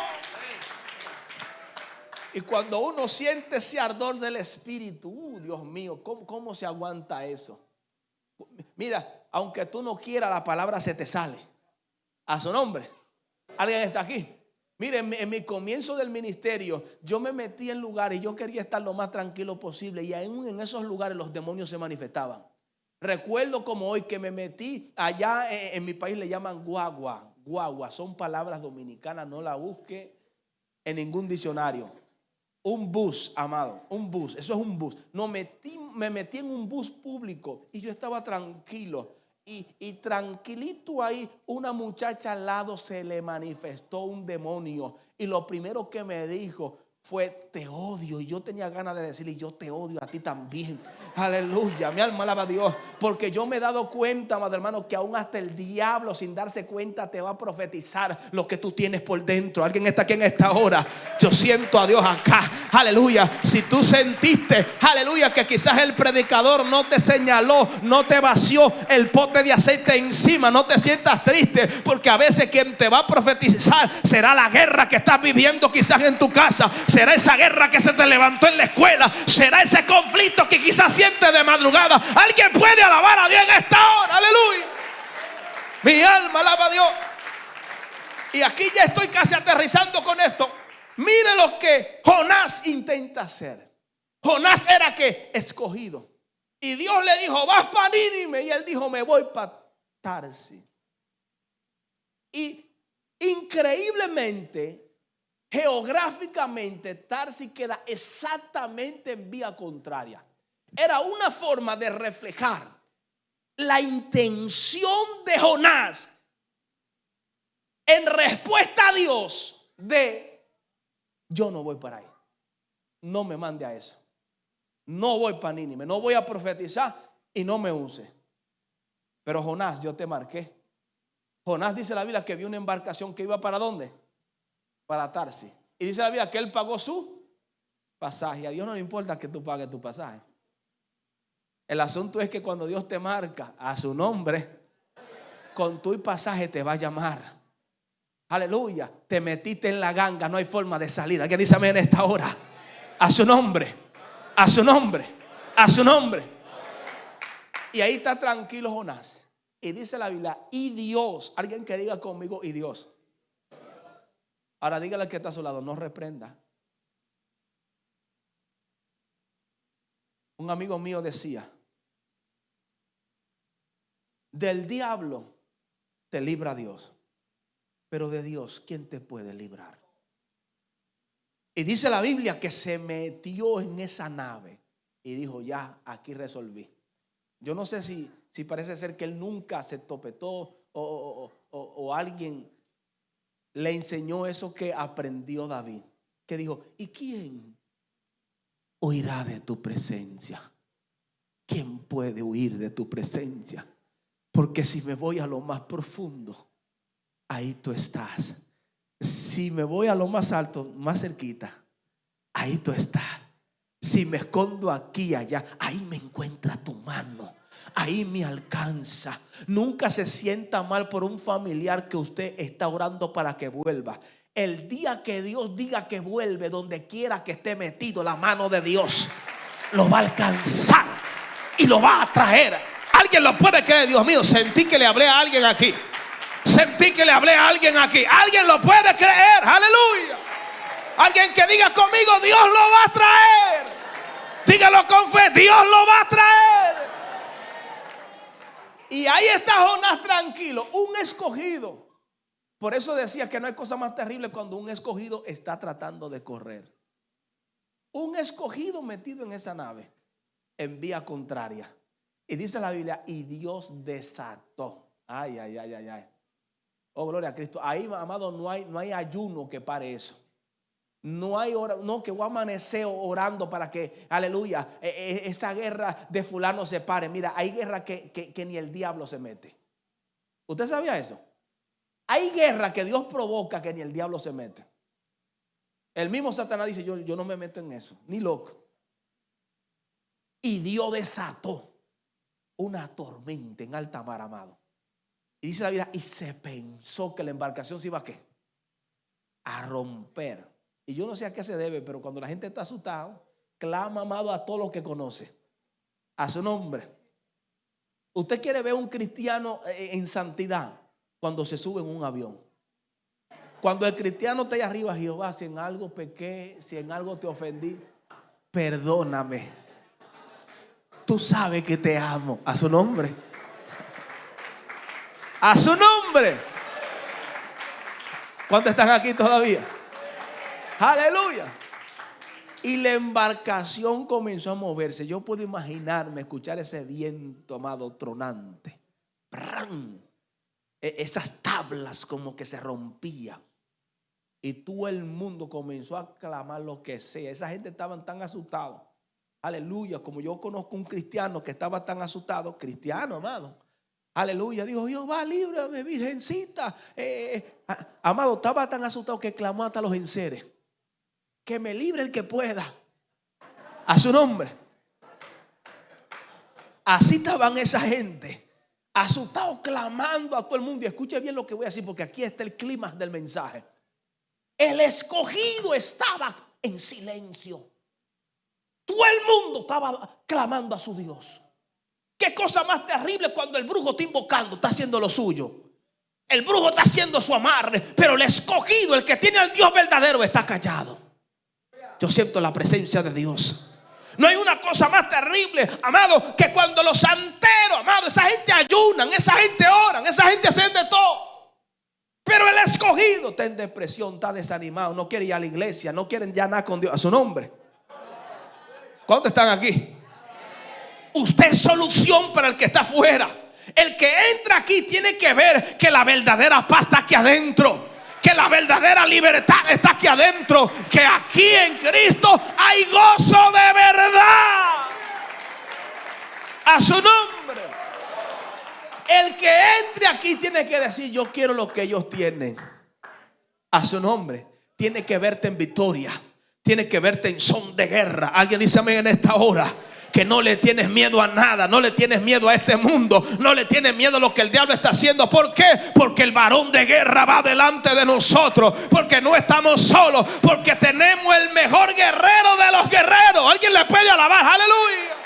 Y cuando uno siente ese ardor del Espíritu, uh, Dios mío, ¿cómo, ¿cómo se aguanta eso? Mira, aunque tú no quieras, la palabra se te sale. A su nombre. ¿Alguien está aquí? Mire, en mi, en mi comienzo del ministerio, yo me metí en lugares y yo quería estar lo más tranquilo posible. Y aún en esos lugares los demonios se manifestaban. Recuerdo como hoy que me metí allá en, mi país le llaman guagua. Guagua, son palabras dominicanas, no la busque en ningún diccionario. Un bus, amado, un bus, eso es un bus. No metí, me metí en un bus público y yo estaba tranquilo. Y, y tranquilito ahí, una muchacha al lado se le manifestó un demonio. Y lo primero que me dijo fue, te odio. Y yo tenía ganas de decirle, yo te odio a ti también. Aleluya, mi alma alaba a Dios. Porque yo me he dado cuenta, amado hermano, que aún hasta el diablo sin darse cuenta te va a profetizar lo que tú tienes por dentro. Alguien está aquí en esta hora. Yo siento a Dios acá. Aleluya. Si tú sentiste, aleluya, que quizás el predicador no te señaló, no te vació el pote de aceite encima, no te sientas triste. Porque a veces quien te va a profetizar será la guerra que estás viviendo quizás en tu casa. Será esa guerra que se te levantó en la escuela. Será ese conflicto que quizás sientes de madrugada. Alguien puede alabar a Dios en esta hora. Aleluya. Mi alma alaba a Dios. Y aquí ya estoy casi aterrizando con esto. Mire lo que Jonás intenta hacer. Jonás era que escogido. Y Dios le dijo, vas para Nínive. Y él dijo, me voy para Tarsi. Y increíblemente, geográficamente, Tarsi queda exactamente en vía contraria. Era una forma de reflejar la intención de Jonás en respuesta a Dios de yo no voy para ahí. No me mande a eso. No voy para Nínive, no voy a profetizar y no me use. Pero Jonás, yo te marqué. Jonás dice la Biblia que vio una embarcación que iba para dónde? Para Tarsi. Y dice la Biblia que él pagó su pasaje. A Dios no le importa que tú pagues tu pasaje. El asunto es que cuando Dios te marca a su nombre, con tu pasaje te va a llamar. Aleluya. Te metiste en la ganga, no hay forma de salir. Alguien dice amén en esta hora. A su nombre. A su nombre. A su nombre. Y ahí está tranquilo Jonás. Y dice la Biblia, y Dios. Alguien que diga conmigo, y Dios. Ahora dígale al que está a su lado, no reprenda. Un amigo mío decía, del diablo te libra Dios. Pero de Dios, ¿quién te puede librar? Y dice la Biblia que se metió en esa nave y dijo, ya, aquí resolví. Yo no sé si, si parece ser que él nunca se topetó o, o, o, o alguien le enseñó eso que aprendió David. Que dijo, ¿y quién oirá de tu presencia? ¿Quién puede huir de tu presencia? Porque si me voy a lo más profundo, ahí tú estás. Si me voy a lo más alto, más cerquita, ahí tú estás. Si me escondo aquí, allá, ahí me encuentra tu mano. Ahí me alcanza. Nunca se sienta mal por un familiar que usted está orando para que vuelva. El día que Dios diga que vuelve, donde quiera que esté metido, la mano de Dios lo va a alcanzar y lo va a traer Alguien lo puede creer, Dios mío. Sentí que le hablé a alguien aquí. Sentí que le hablé a alguien aquí. Alguien lo puede creer. Aleluya. Alguien que diga conmigo, Dios lo va a traer. Dígalo con fe, Dios lo va a traer. Y ahí está Jonás tranquilo, un escogido. Por eso decía que no hay cosa más terrible cuando un escogido está tratando de correr. Un escogido metido en esa nave en vía contraria. Y dice la Biblia, y Dios desató. Ay, ay, ay, ay, ay. Oh, gloria a Cristo. Ahí, amado, no hay, no hay ayuno que pare eso. No hay hora, no que voy a amanecer orando para que, aleluya, e, e, esa guerra de fulano se pare. Mira, hay guerra que, que ni el diablo se mete. ¿Usted sabía eso? Hay guerra que Dios provoca que ni el diablo se mete. El mismo Satanás dice, yo, yo no me meto en eso, ni loco. Y Dios desató una tormenta en alta mar, amado. Y dice la Biblia, y se pensó que la embarcación se iba a qué? A romper. Y yo no sé a qué se debe, pero cuando la gente está asustada, clama, amado, a todos los que conoce. A su nombre. Usted quiere ver un cristiano eh, en santidad cuando se sube en un avión. Cuando el cristiano está ahí arriba, Jehová, si en algo pequé, si en algo te ofendí, perdóname. Tú sabes que te amo. A su nombre. A su nombre. ¿Cuántos están aquí todavía? Aleluya. Y la embarcación comenzó a moverse. Yo puedo imaginarme escuchar ese viento, amado, tronante. E, esas tablas como que se rompían. Y todo el mundo comenzó a clamar lo que sea. Esa gente estaban tan asustados. Aleluya. Como yo conozco un cristiano que estaba tan asustado, cristiano, amado. Aleluya. Dijo, Jehová, líbrame, virgencita. Amado, estaba tan asustado que clamó hasta los enseres. Que me libre el que pueda. A su nombre. Así estaban esa gente asustado, clamando a todo el mundo. Y escuche bien lo que voy a decir, porque aquí está el clima del mensaje. El escogido estaba en silencio. Todo el mundo estaba clamando a su Dios. Qué cosa más terrible cuando el brujo está invocando, está haciendo lo suyo. El brujo está haciendo su amarre, pero el escogido, el que tiene al Dios verdadero, está callado. Yo siento la presencia de Dios. No hay una cosa más terrible, amado, que cuando los santeros, amado, esa gente ayunan, esa gente oran, esa gente hacen de todo. Pero el escogido está en depresión, está desanimado, no quiere ir a la iglesia, no quieren ya nada con Dios, a su nombre. ¿Cuántos están aquí? Usted es solución para el que está afuera. El que entra aquí tiene que ver que la verdadera paz está aquí adentro que la verdadera libertad está aquí adentro, que aquí en Cristo hay gozo de verdad. A su nombre. El que entre aquí tiene que decir, yo quiero lo que ellos tienen. A su nombre. Tiene que verte en victoria. Tiene que verte en son de guerra. Alguien dice amén en esta hora que no le tienes miedo a nada, no le tienes miedo a este mundo, no le tienes miedo a lo que el diablo está haciendo. ¿Por qué? Porque el varón de guerra va delante de nosotros, porque no estamos solos, porque tenemos el mejor guerrero de los guerreros. Alguien le puede alabar, aleluya.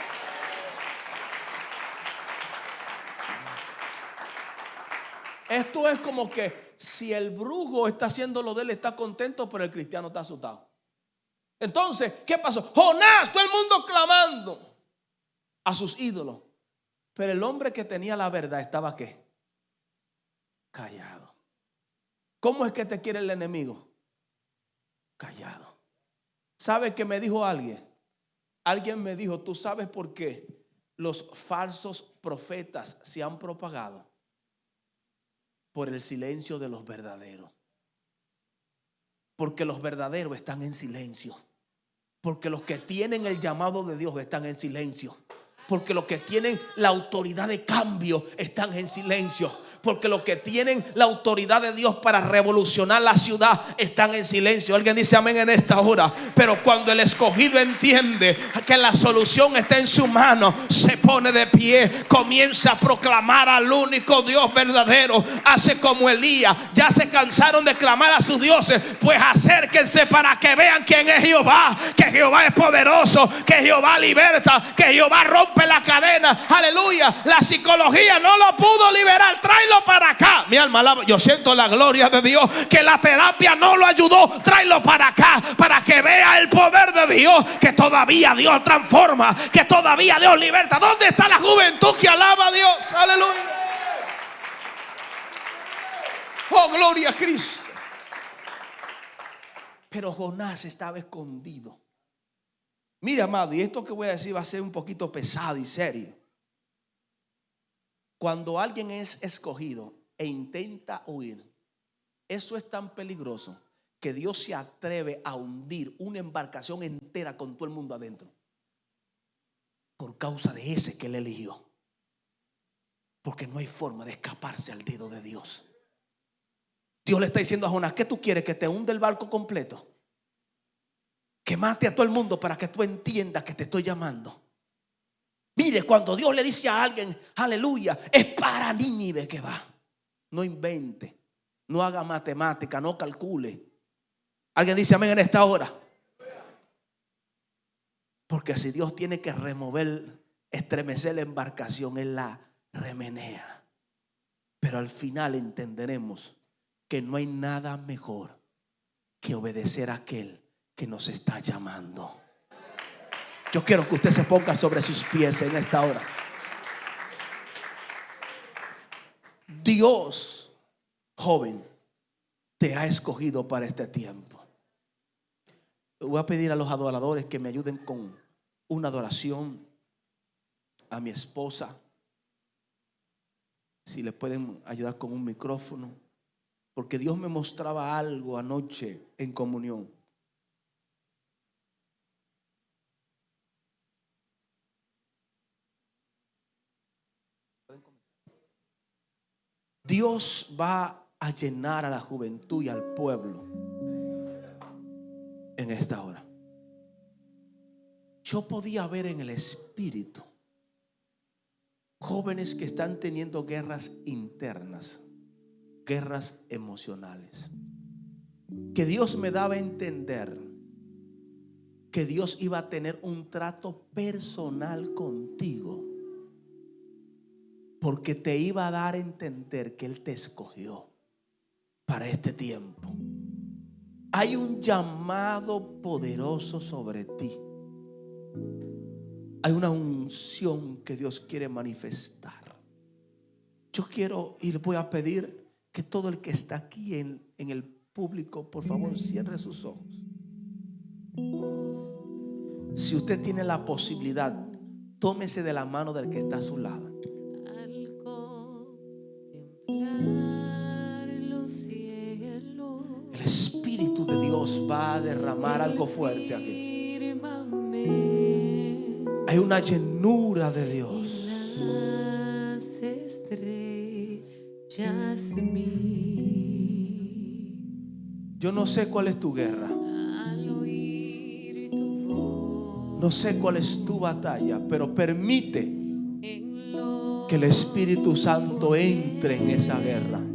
Esto es como que si el brujo está haciendo lo de él, está contento, pero el cristiano está asustado. Entonces, ¿qué pasó? Jonás, todo el mundo clamando a sus ídolos. Pero el hombre que tenía la verdad estaba qué? Callado. ¿Cómo es que te quiere el enemigo? Callado. ¿Sabe que me dijo alguien? Alguien me dijo, ¿tú sabes por qué los falsos profetas se han propagado? Por el silencio de los verdaderos. Porque los verdaderos están en silencio. Porque los que tienen el llamado de Dios están en silencio. Porque los que tienen la autoridad de cambio están en silencio porque los que tienen la autoridad de Dios para revolucionar la ciudad están en silencio. Alguien dice amén en esta hora. Pero cuando el escogido entiende que la solución está en su mano, se pone de pie, comienza a proclamar al único Dios verdadero. Hace como Elías. Ya se cansaron de clamar a sus dioses. Pues acérquense para que vean quién es Jehová. Que Jehová es poderoso. Que Jehová liberta. Que Jehová rompe la cadena. Aleluya. La psicología no lo pudo liberar. Tráelo para acá. Mi alma Yo siento la gloria de Dios. Que la terapia no lo ayudó. Tráelo para acá. Para que vea el poder de Dios. Que todavía Dios transforma. Que todavía Dios liberta. ¿Dónde está la juventud que alaba a Dios? Aleluya. Oh, gloria a Cristo. Pero Jonás estaba escondido. Mire, amado, y esto que voy a decir va a ser un poquito pesado y serio. Cuando alguien es escogido e intenta huir, eso es tan peligroso que Dios se atreve a hundir una embarcación entera con todo el mundo adentro. Por causa de ese que él eligió. Porque no hay forma de escaparse al dedo de Dios. Dios le está diciendo a Jonás, ¿qué tú quieres? ¿Que te hunde el barco completo? Que mate a todo el mundo para que tú entiendas que te estoy llamando. Mire, cuando Dios le dice a alguien, aleluya, es para Nínive que va. No invente, no haga matemática, no calcule. Alguien dice amén en esta hora. Porque si Dios tiene que remover, estremecer la embarcación, Él la remenea. Pero al final entenderemos que no hay nada mejor que obedecer a aquel que nos está llamando. Yo quiero que usted se ponga sobre sus pies en esta hora. Dios, joven, te ha escogido para este tiempo. Voy a pedir a los adoradores que me ayuden con una adoración a mi esposa. Si le pueden ayudar con un micrófono. Porque Dios me mostraba algo anoche en comunión. Dios va a llenar a la juventud y al pueblo en esta hora. Yo podía ver en el espíritu jóvenes que están teniendo guerras internas, guerras emocionales. Que Dios me daba a entender que Dios iba a tener un trato personal contigo porque te iba a dar a entender que Él te escogió para este tiempo. Hay un llamado poderoso sobre ti. Hay una unción que Dios quiere manifestar. Yo quiero y le voy a pedir que todo el que está aquí en, en el público, por favor, cierre sus ojos. Si usted tiene la posibilidad, tómese de la mano del que está a su lado. A derramar algo fuerte aquí. Hay una llenura de Dios. Yo no sé cuál es tu guerra. No sé cuál es tu batalla, pero permite que el Espíritu Santo entre en esa guerra.